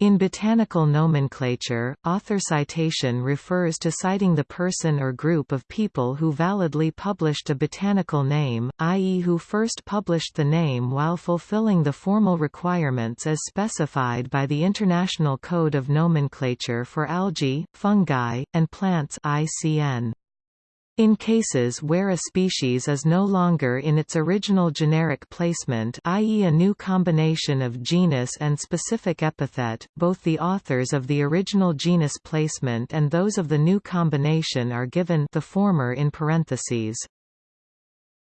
In botanical nomenclature, author citation refers to citing the person or group of people who validly published a botanical name, i.e. who first published the name while fulfilling the formal requirements as specified by the International Code of Nomenclature for Algae, Fungi, and Plants ICN. In cases where a species is no longer in its original generic placement i.e. a new combination of genus and specific epithet, both the authors of the original genus placement and those of the new combination are given the former in parentheses.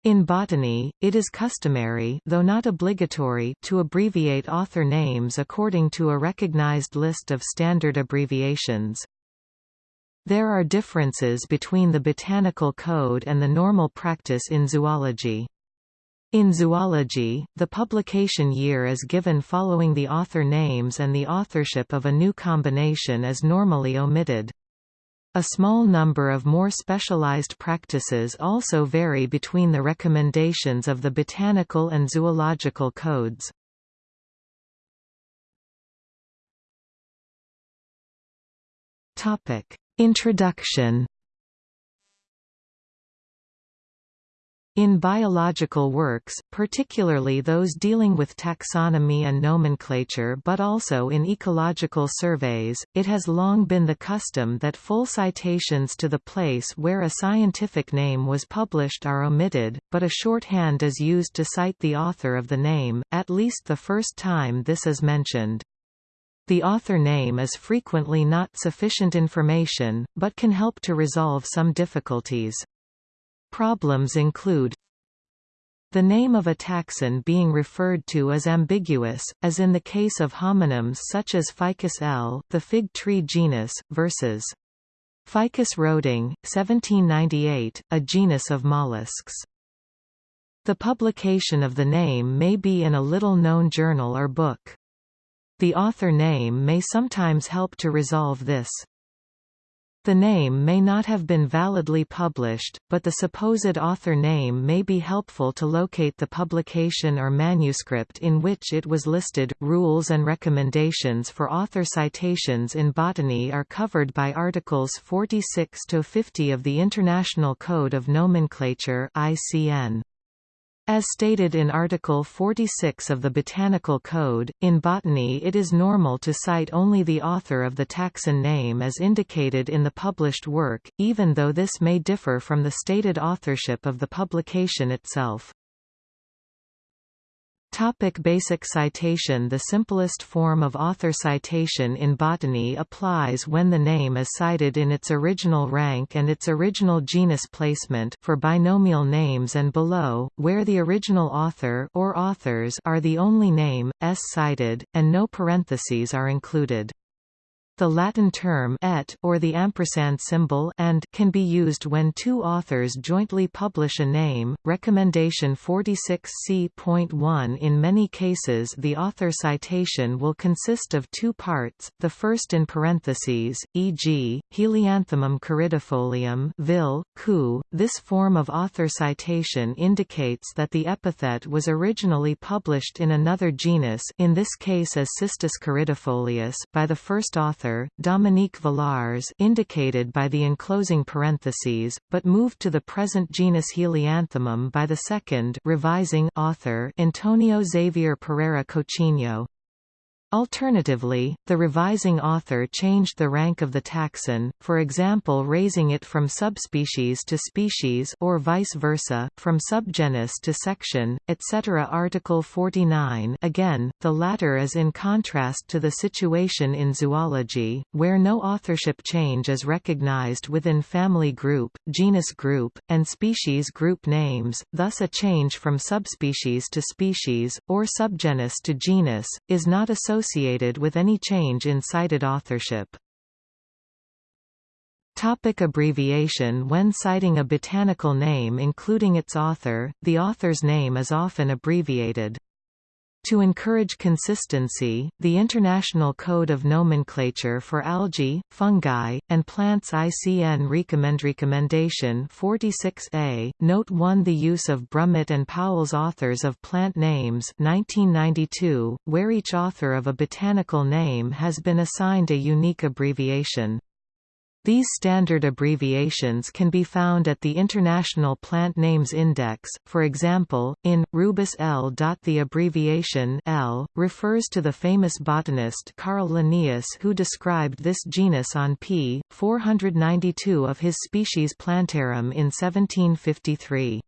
In botany, it is customary though not obligatory to abbreviate author names according to a recognized list of standard abbreviations. There are differences between the botanical code and the normal practice in zoology. In zoology, the publication year is given following the author names and the authorship of a new combination is normally omitted. A small number of more specialized practices also vary between the recommendations of the botanical and zoological codes. Topic: Introduction In biological works, particularly those dealing with taxonomy and nomenclature but also in ecological surveys, it has long been the custom that full citations to the place where a scientific name was published are omitted, but a shorthand is used to cite the author of the name, at least the first time this is mentioned. The author name is frequently not sufficient information, but can help to resolve some difficulties. Problems include the name of a taxon being referred to as ambiguous, as in the case of homonyms such as Ficus L., the fig tree genus, versus Ficus roding, 1798, a genus of mollusks. The publication of the name may be in a little-known journal or book. The author name may sometimes help to resolve this. The name may not have been validly published, but the supposed author name may be helpful to locate the publication or manuscript in which it was listed. Rules and recommendations for author citations in botany are covered by Articles 46 to 50 of the International Code of Nomenclature (ICN). As stated in Article 46 of the Botanical Code, in botany it is normal to cite only the author of the taxon name as indicated in the published work, even though this may differ from the stated authorship of the publication itself. Topic basic citation The simplest form of author citation in botany applies when the name is cited in its original rank and its original genus placement for binomial names and below, where the original author or authors are the only name, s cited, and no parentheses are included. The Latin term et or the ampersand symbol and can be used when two authors jointly publish a name. Recommendation 46c.1 In many cases the author citation will consist of two parts, the first in parentheses, e.g., Helianthemum coridifolium vil, cu. This form of author citation indicates that the epithet was originally published in another genus in this case as Cistus coridifolius by the first author author, Dominique Villars indicated by the enclosing parentheses, but moved to the present genus Helianthemum by the second revising author Antonio Xavier Pereira Coutinho. Alternatively, the revising author changed the rank of the taxon, for example raising it from subspecies to species or vice versa, from subgenus to section, etc. Article 49 again, the latter is in contrast to the situation in zoology, where no authorship change is recognized within family group, genus group, and species group names, thus a change from subspecies to species, or subgenus to genus, is not associated associated with any change in cited authorship. Topic abbreviation When citing a botanical name including its author, the author's name is often abbreviated. To encourage consistency, the International Code of Nomenclature for Algae, Fungi, and Plants ICN recommend Recommendation 46A, Note 1 The use of Brummitt and Powell's authors of plant names 1992, where each author of a botanical name has been assigned a unique abbreviation. These standard abbreviations can be found at the International Plant Names Index, for example, in, Rubus L. The abbreviation L, refers to the famous botanist Carl Linnaeus who described this genus on p. 492 of his Species Plantarum in 1753.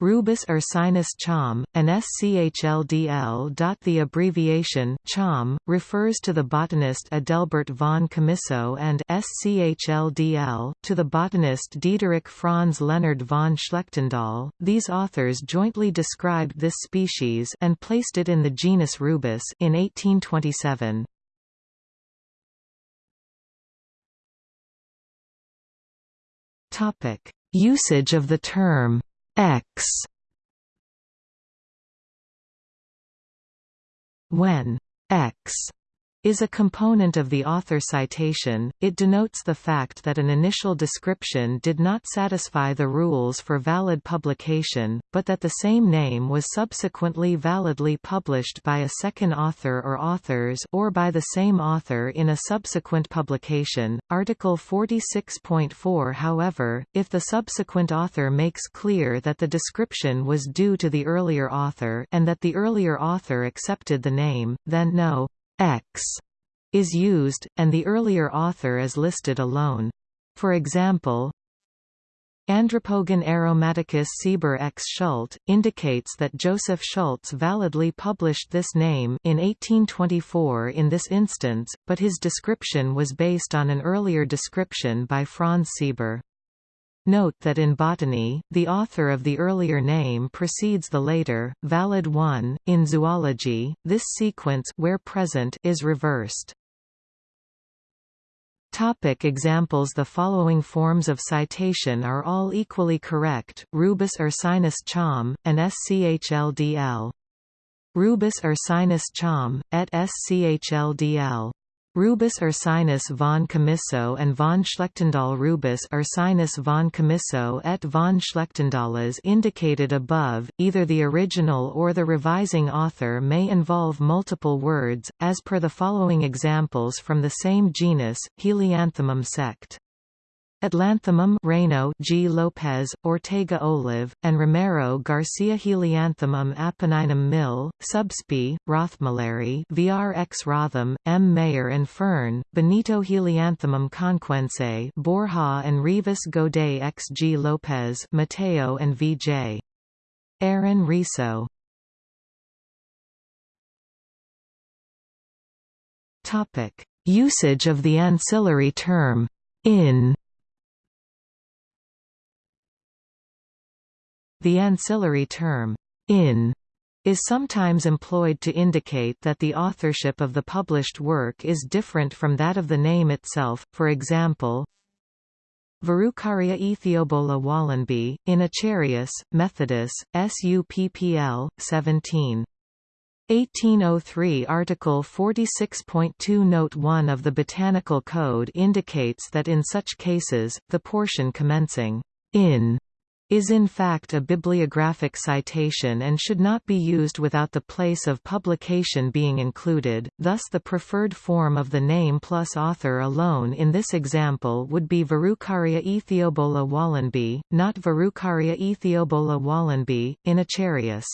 Rubus ursinus Cham, and SCHLDL. The abbreviation Cham refers to the botanist Adelbert von Chamisso and SCHLDL to the botanist Diederich Franz Leonhard von Schlechtendal. These authors jointly described this species and placed it in the genus Rubus in 1827. Topic: Usage of the term ex. When ex is a component of the author citation, it denotes the fact that an initial description did not satisfy the rules for valid publication, but that the same name was subsequently validly published by a second author or authors or by the same author in a subsequent publication. Article 46.4 However, if the subsequent author makes clear that the description was due to the earlier author and that the earlier author accepted the name, then no ex is used, and the earlier author is listed alone. For example, Andropogon aromaticus Sieber ex Schult, indicates that Joseph Schultz validly published this name in 1824 in this instance, but his description was based on an earlier description by Franz Sieber. Note that in botany, the author of the earlier name precedes the later, valid one. In zoology, this sequence where present is reversed. Topic examples The following forms of citation are all equally correct, Rubus ursinus Cham, and SCHLDL. Rubus ursinus Cham, et SCHLDL. Rubus ursinus von Chamisso and von Schlechtendal Rubus ursinus von Chamisso et von Schlechtendal as indicated above, either the original or the revising author may involve multiple words, as per the following examples from the same genus, Helianthemum sect. Atlanthemum Raynaud G. Lopez, Ortega Olive, and Romero Garcia Helianthemum Apenninum Mill, Subsp. Rothmüller VR ex Rotham, M. Mayor and Fern, Benito Helianthemum Conquense Borja and Rivas Goday ex G. Lopez Mateo and V. J. Aaron Riso Usage of the ancillary term, in The ancillary term, in, is sometimes employed to indicate that the authorship of the published work is different from that of the name itself, for example, Verrucaria Ethiobola Wallenby, in Acharius, Methodus, SUPPL, 17. 1803 Article 46.2 Note 1 of the Botanical Code indicates that in such cases, the portion commencing in is in fact a bibliographic citation and should not be used without the place of publication being included, thus the preferred form of the name plus author alone in this example would be Verrucaria Ethiobola Wallenby, not Verrucaria Ethiobola Wallenby, in Acharius.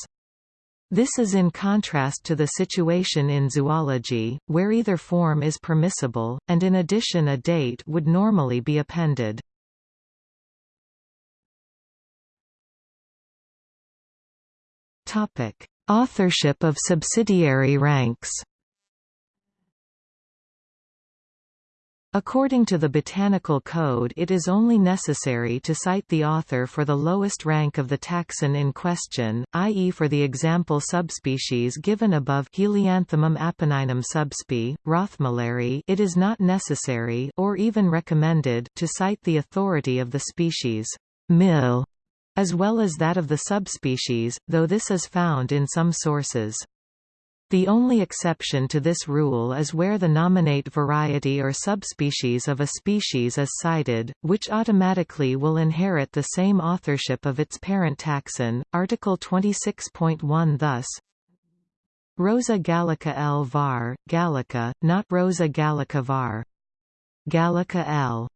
This is in contrast to the situation in zoology, where either form is permissible, and in addition a date would normally be appended. Topic: Authorship of subsidiary ranks. According to the Botanical Code it is only necessary to cite the author for the lowest rank of the taxon in question, i.e. for the example subspecies given above Helianthemum apenninum subsp. Rothmüller it is not necessary or even recommended to cite the authority of the species. Mill as well as that of the subspecies, though this is found in some sources. The only exception to this rule is where the nominate variety or subspecies of a species is cited, which automatically will inherit the same authorship of its parent taxon. Article 26.1 thus Rosa gallica L var, gallica, not Rosa gallica var. Gallica L.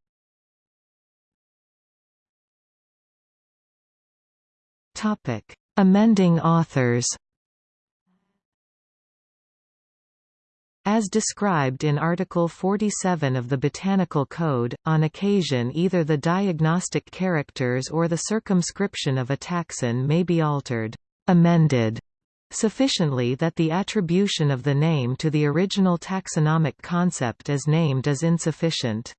Topic: Amending authors. As described in Article 47 of the Botanical Code, on occasion either the diagnostic characters or the circumscription of a taxon may be altered amended, sufficiently that the attribution of the name to the original taxonomic concept as named is insufficient.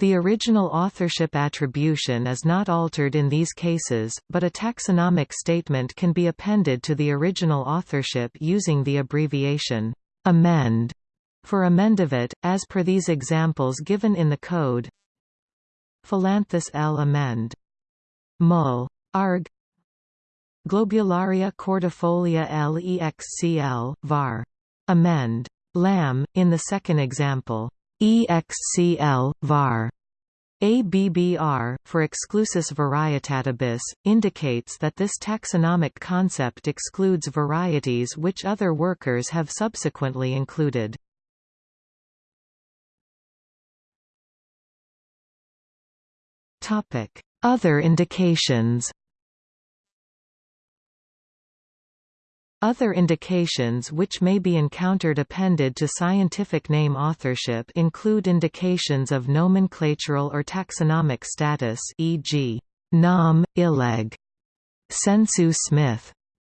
The original authorship attribution is not altered in these cases, but a taxonomic statement can be appended to the original authorship using the abbreviation amend for emendavit, as per these examples given in the code. Phyllanthus L. amend. Mull. Arg. Globularia cordifolia LEXCL, var. Amend. Lamb, in the second example. EXCL, var. ABBR, for exclusus varietatibus, indicates that this taxonomic concept excludes varieties which other workers have subsequently included. Other indications Other indications which may be encountered appended to scientific name authorship include indications of nomenclatural or taxonomic status e.g. Nom, illeg, Sensu Smith,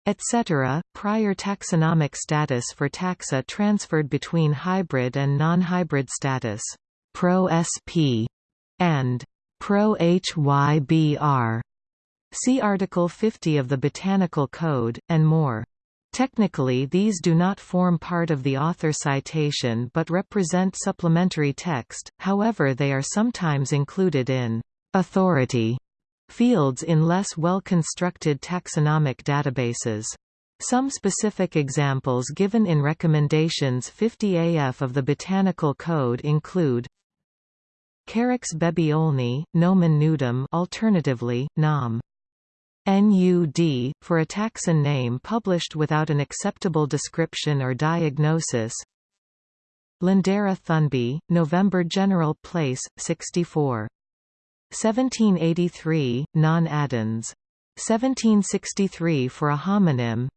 etc., prior taxonomic status for taxa transferred between hybrid and non-hybrid status, Pro-SP, and Pro-HYBR. See Article 50 of the Botanical Code, and more. Technically these do not form part of the author citation but represent supplementary text, however they are sometimes included in «authority» fields in less well-constructed taxonomic databases. Some specific examples given in Recommendations 50AF of the Botanical Code include Carex bebiolni, nomen nudum alternatively, nom. NUD, for a taxon name published without an acceptable description or diagnosis Lindera thunby, November General Place, 64. 1783, non-addends. 1763 for a homonym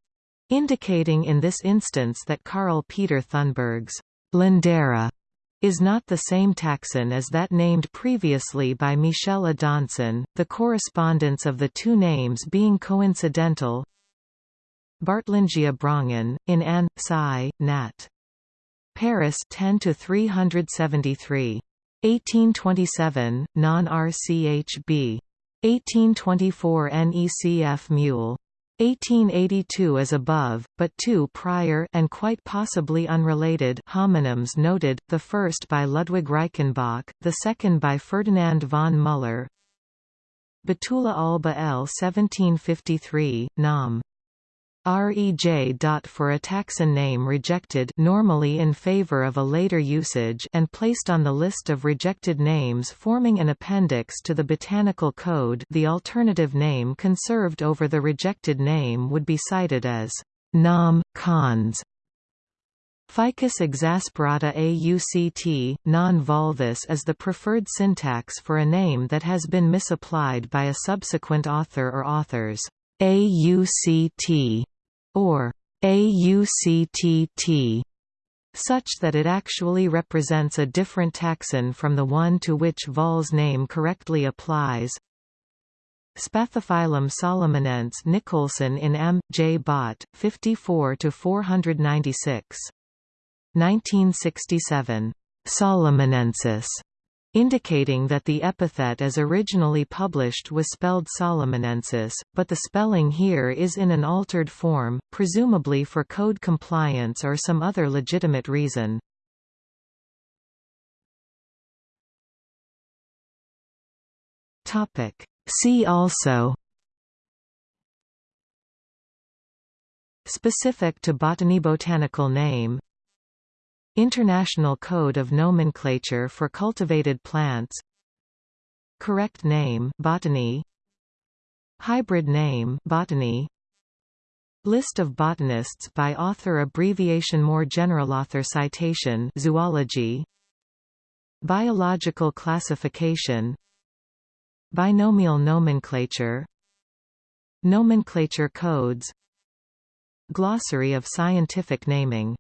indicating in this instance that Carl Peter Thunberg's Lindera is not the same taxon as that named previously by Michel Adanson, the correspondence of the two names being coincidental. Bartlingia Brongen, in Anne, Sci. Nat. Paris 10 to 373. 1827, non-RCHB. 1824 NECF Mule. 1882 as above, but two prior and quite possibly unrelated homonyms noted, the first by Ludwig Reichenbach, the second by Ferdinand von Müller. Betula alba L 1753, Nam. REJ. For a taxon name rejected normally in favor of a later usage and placed on the list of rejected names forming an appendix to the Botanical Code the alternative name conserved over the rejected name would be cited as nom. cons. Ficus exasperata AUCT, non-volvus is the preferred syntax for a name that has been misapplied by a subsequent author or authors. AUCT or AUCTT, such that it actually represents a different taxon from the one to which Vahl's name correctly applies. Spathiphyllum solomonense Nicolson in M. J. Bott, 54–496. 1967. Solomonensis indicating that the epithet as originally published was spelled Solomonensis, but the spelling here is in an altered form, presumably for code compliance or some other legitimate reason. See also Specific to botany botanical name International Code of Nomenclature for Cultivated Plants. Correct name botany. Hybrid name botany. List of botanists by author abbreviation More general author citation Zoology. Biological classification. Binomial nomenclature. Nomenclature codes. Glossary of scientific naming